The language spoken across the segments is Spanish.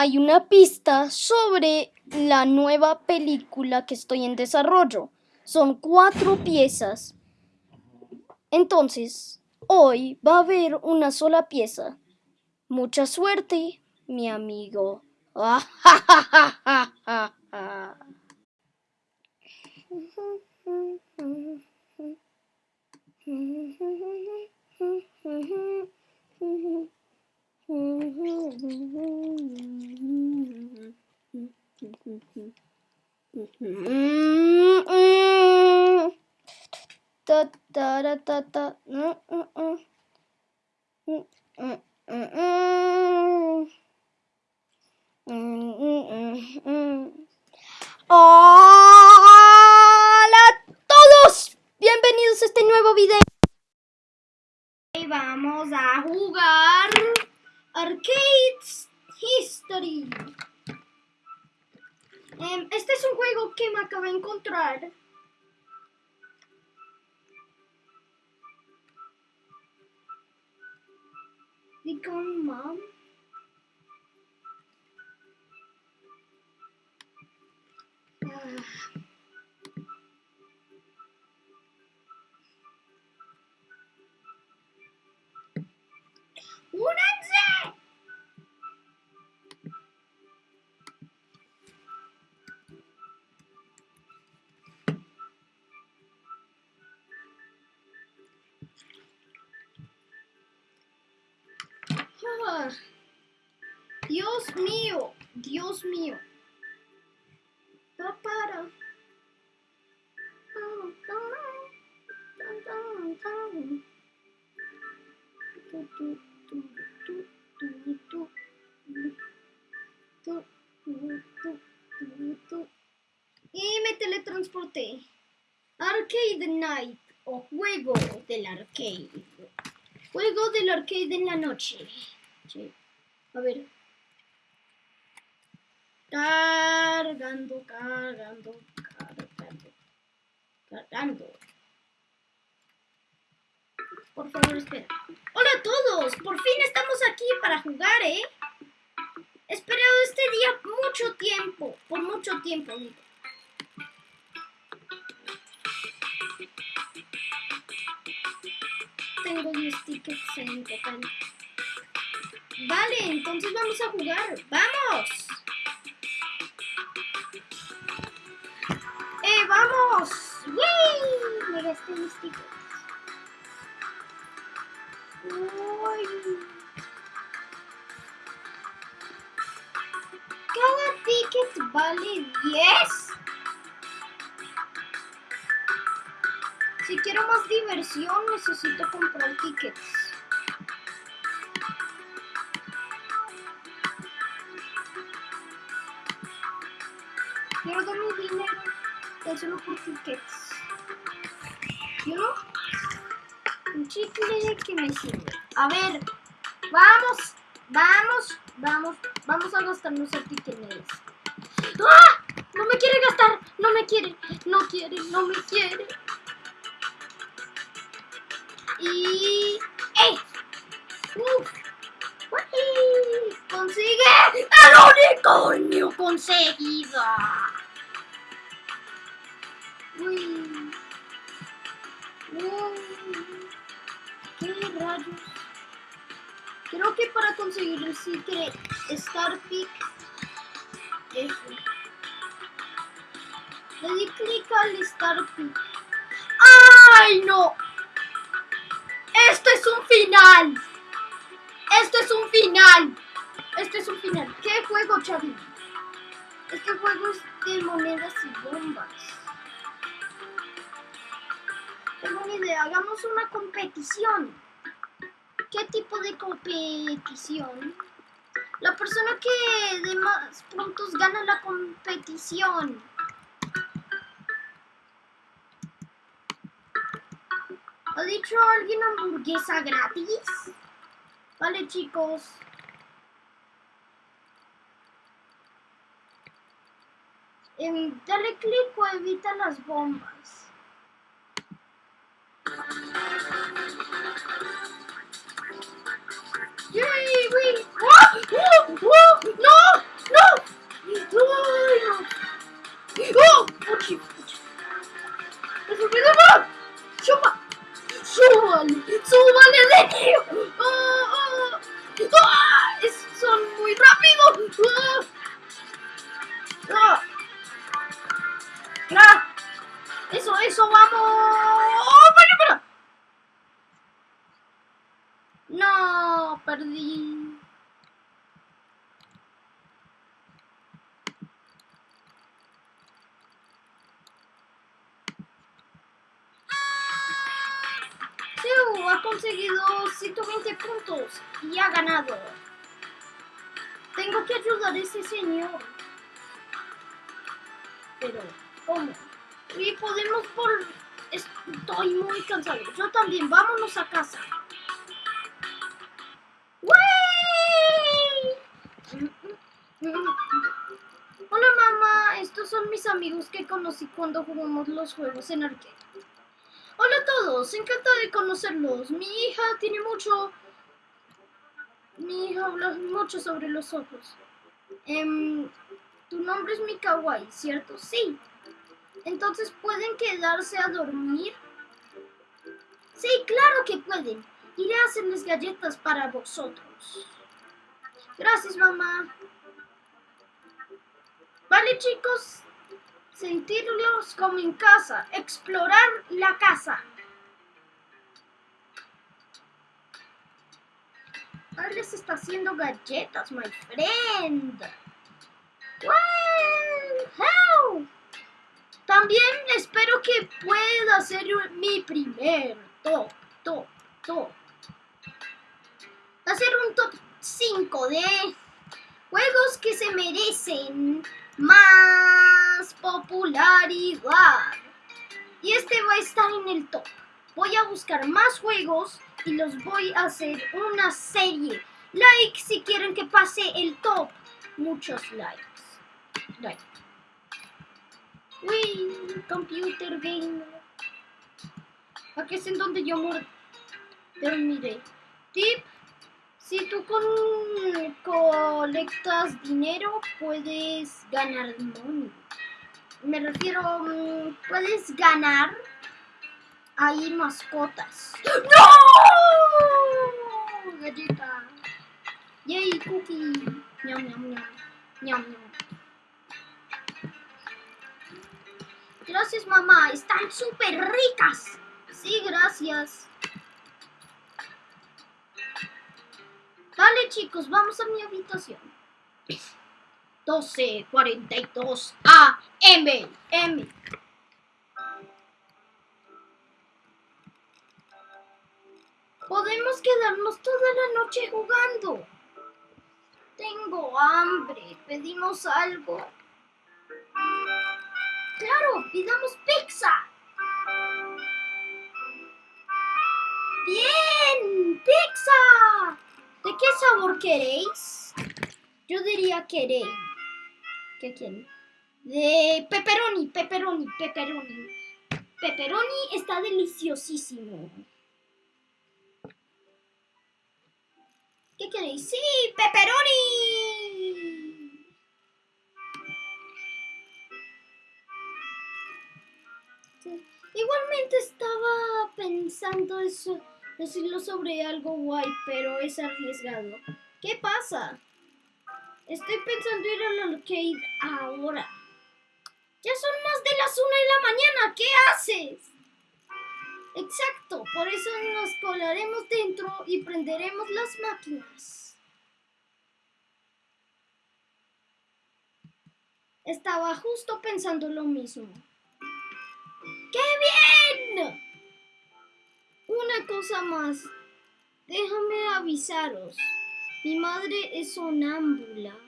hay una pista sobre la nueva película que estoy en desarrollo. Son cuatro piezas. Entonces, hoy va a haber una sola pieza. Mucha suerte, mi amigo. Hola a todos, bienvenidos a este nuevo video. Y vamos a jugar Arcades History. Em, este es un juego que me acabo de encontrar. Become mom. Ah. Mío, Dios mío. Papara. Y me teletransporté. Arcade Night o juego del arcade. Juego del arcade en la noche. A ver. Cargando, cargando, cargando. Cargando. Por favor, espera. Hola a todos. Por fin estamos aquí para jugar, ¿eh? He esperado este día mucho tiempo. Por mucho tiempo, digo. Tengo 10 tickets en total. Vale, entonces vamos a jugar. ¡Vamos! Me gasté mis tickets. Uy. Cada ticket vale 10. Si quiero más diversión, necesito comprar tickets. Quiero dar mi dinero tan solo por tickets. ¿Yo? Un chicle que me sirve. A ver, vamos, vamos, vamos, vamos a gastarnos el ticket. ¡Ah! No me quiere gastar, no me quiere, no quiere, no me quiere. Y... ¡Ey! ¡Uf! ¡Uy! ¡Consigue el unicornio conseguido! ¡Uy! ¿Qué rayos? Creo que para conseguir el secret Star Peak eso. Le di clic al Star Peak. ¡Ay, no! ¡Esto es un final! ¡Esto es un final! Esto es un final. ¿Qué juego, Chavi? Este juego es de monedas y bombas. Hagamos una competición. ¿Qué tipo de competición? La persona que de más puntos gana la competición. ¿Ha dicho alguien hamburguesa gratis? Vale, chicos. Em, dale clic o evita las bombas. ¡No! ¡No! ¡No! ¡No! ¡Oh! ¡Puchi! ¡Me sorprendió! ¡Chupa! ¡Súbale! ¡Súbale, Denio! ¡Oh! ¡Oh! ¡Oh! ¡Son muy rápidos! ¡Oh! ¡Oh! ¡Ah! ¡Eso, eso! ¡Vamos! ¡Oh! ¡Para, para! ¡No! ¡Perdí! Señor. Pero, ¿cómo? Y podemos por... Estoy muy cansado. Yo también. Vámonos a casa. Hola mamá, estos son mis amigos que conocí cuando jugamos los juegos en arcade. Hola a todos, encantado de conocerlos. Mi hija tiene mucho... Mi hija habla mucho sobre los ojos. Em, tu nombre es Mikawai, ¿cierto? Sí. Entonces, ¿pueden quedarse a dormir? Sí, claro que pueden. Iré a hacerles galletas para vosotros. Gracias, mamá. Vale, chicos. Sentirlos como en casa. Explorar la casa. Ahora les está haciendo galletas, my friend. Wow. También espero que pueda hacer mi primer top, top, top. Hacer un top 5 de juegos que se merecen más popularidad. Y este va a estar en el top. Voy a buscar más juegos y los voy a hacer una serie. Like si quieren que pase el top. Muchos likes. Like. Uy, computer game. Aquí es en donde yo dormiré. Tip. Si tú con, colectas dinero, puedes ganar money. Me refiero, mm, puedes ganar ahí mascotas. ¡No! Galleta. Yay, cookie. Ñam, ñam, ñam. Ñam, ñam. Gracias, mamá. Están súper ricas. Sí, gracias. Vale, chicos, vamos a mi habitación. 12.42 AM. M. Podemos quedarnos toda la noche jugando. Tengo hambre. Pedimos algo. Claro, pidamos pizza. Bien, pizza. ¿De qué sabor queréis? Yo diría queréis. ¿Qué quieren? De pepperoni, pepperoni, pepperoni. Pepperoni está deliciosísimo. ¿Qué queréis? ¡Sí! ¡Pepperoni! Igualmente estaba pensando eso, decirlo sobre algo guay, pero es arriesgado. ¿Qué pasa? Estoy pensando ir al arcade ahora. Ya son más de las una de la mañana. ¿Qué haces? Exacto, por eso nos colaremos dentro y prenderemos las máquinas. Estaba justo pensando lo mismo. ¡Qué bien! Una cosa más. Déjame avisaros. Mi madre es sonámbula.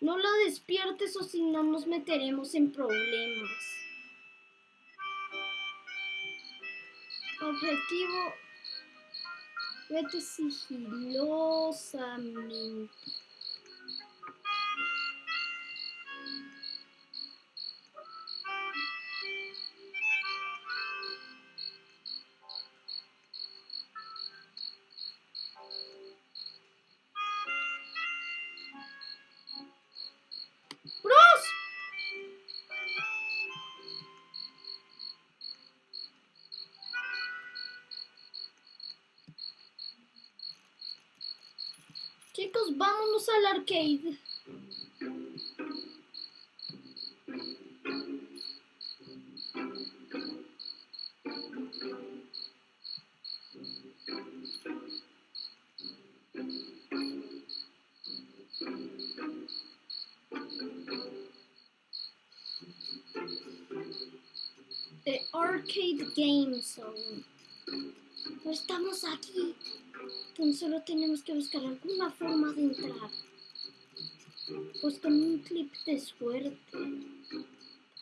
No la despiertes o si no nos meteremos en problemas. Objetivo. Vete sigilosamente. vámonos al arcade. The Arcade Game Zone. Estamos aquí. Entonces solo tenemos que buscar alguna forma de entrar. Pues con un clip de suerte.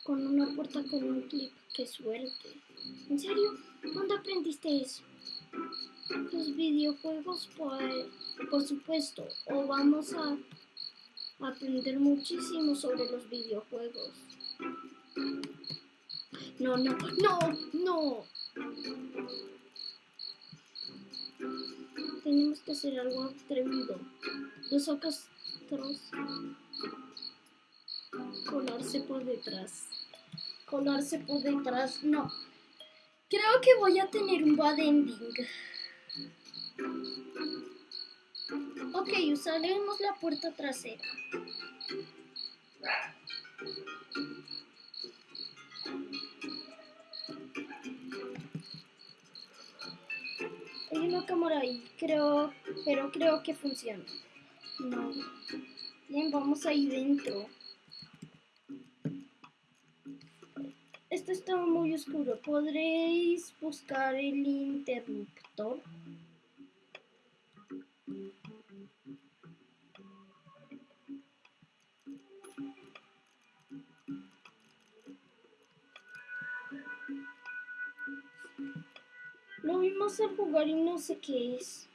Con una puerta con un clip. ¡Qué suerte! ¿En serio? ¿Dónde aprendiste eso? Los videojuegos, pues, por supuesto. O vamos a aprender muchísimo sobre los videojuegos. No, no, no, no. Tenemos que hacer algo atrevido. Los ojos colarse por detrás. Colarse por detrás, no. Creo que voy a tener un bad ending. Ok, usaremos la puerta trasera. Cámara ahí, creo, pero creo que funciona. No. Bien, vamos ahí dentro. Esto está muy oscuro. ¿Podréis buscar el interruptor? Lo vimos al jugar y no sé qué es.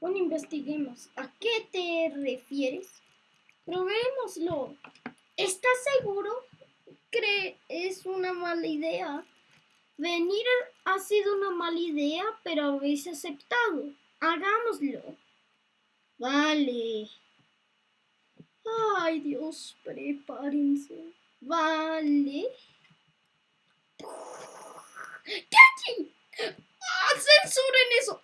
Bueno, investiguemos. ¿A qué te refieres? Probémoslo. ¿Estás seguro que es una mala idea? Venir ha sido una mala idea, pero habéis aceptado. Hagámoslo. Vale. Ay, Dios, prepárense. Vale. ¡Cachi! ¡Ah, censuren eso!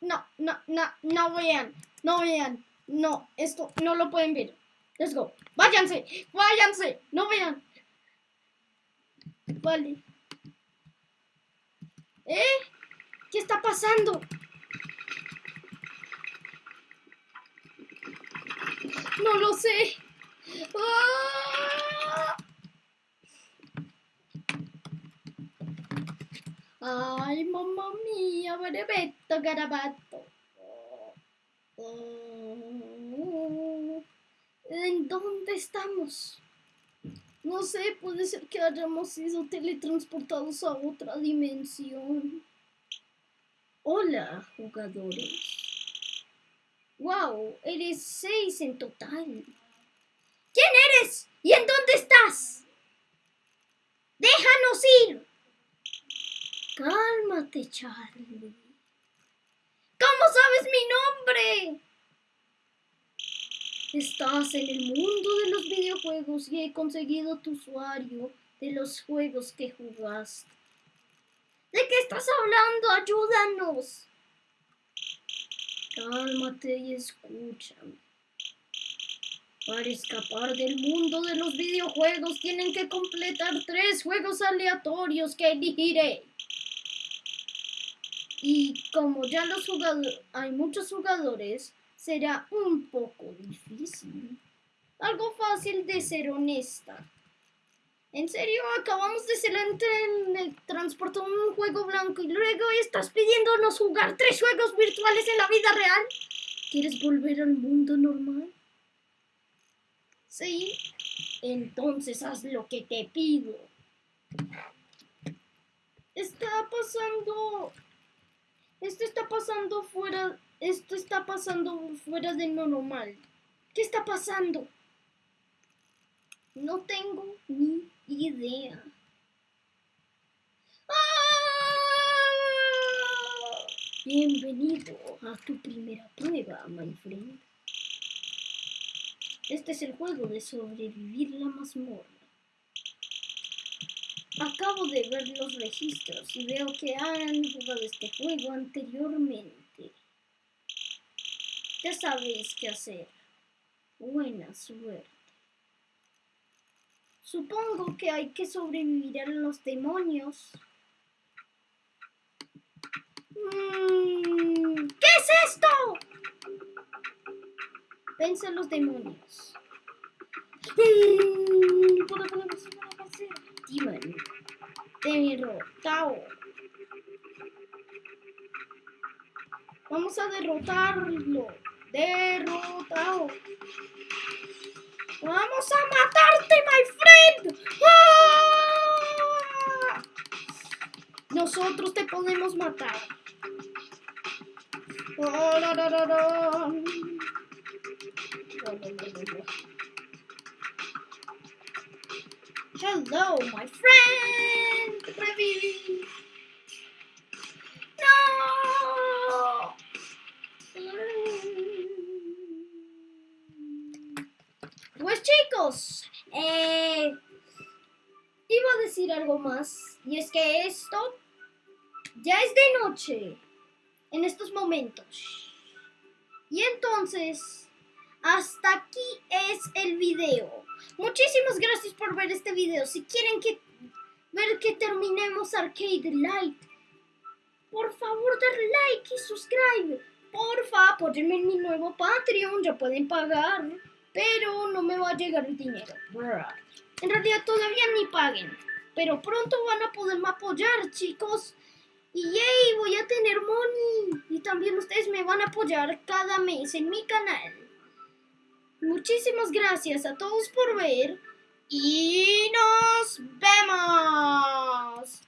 no, no, no, no vean. No vean. No, esto no lo pueden ver. Let's go. Váyanse, váyanse. No vean. Vale. ¿Eh? ¿Qué está pasando? No lo sé. ¡Ah! Ay, mamma mía, berebetto, garabato. ¿En dónde estamos? No sé, puede ser que hayamos sido teletransportados a otra dimensión. Hola, jugadores. Wow, eres seis en total. ¿Quién eres? ¿Y en dónde estás? ¡Déjanos ir! Cálmate, Charlie. ¿Cómo sabes mi nombre? Estás en el mundo de los videojuegos y he conseguido tu usuario de los juegos que jugaste. ¿De qué estás hablando? Ayúdanos. Cálmate y escúchame. Para escapar del mundo de los videojuegos tienen que completar tres juegos aleatorios que elegiré. Y como ya los jugadores, hay muchos jugadores, será un poco difícil. Algo fácil de ser honesta. ¿En serio? Acabamos de ser en transporte un juego blanco y luego estás pidiéndonos jugar tres juegos virtuales en la vida real. ¿Quieres volver al mundo normal? Sí. Entonces haz lo que te pido. Está pasando esto está pasando fuera, esto está pasando fuera de lo normal. ¿Qué está pasando? No tengo ni idea. ¡Ah! Bienvenido a tu primera prueba, my friend. Este es el juego de sobrevivir la mazmorra. Acabo de ver los registros y veo que han jugado este juego anteriormente. Ya sabéis qué hacer. Buena suerte. Supongo que hay que sobrevivir a los demonios. Mm, ¿Qué es esto? Vence a los demonios. Hacer. Demon. Derrotado. Vamos a derrotarlo. Derrotado. Vamos a matarte, my friend. ¡Ah! Nosotros te podemos matar. Oh, Hello, my friend. Reviví. No. Pues chicos, eh, iba a decir algo más. Y es que esto ya es de noche en estos momentos. Y entonces, hasta aquí es el video. Muchísimas gracias por ver este video. Si quieren que ver que terminemos Arcade Light, por favor darle like y suscribe. Porfa, apóyenme en mi nuevo Patreon, ya pueden pagar, pero no me va a llegar el dinero. En realidad todavía ni paguen, pero pronto van a poderme apoyar, chicos. Y yay, voy a tener money. Y también ustedes me van a apoyar cada mes en mi canal. Muchísimas gracias a todos por ver. Y nos vemos.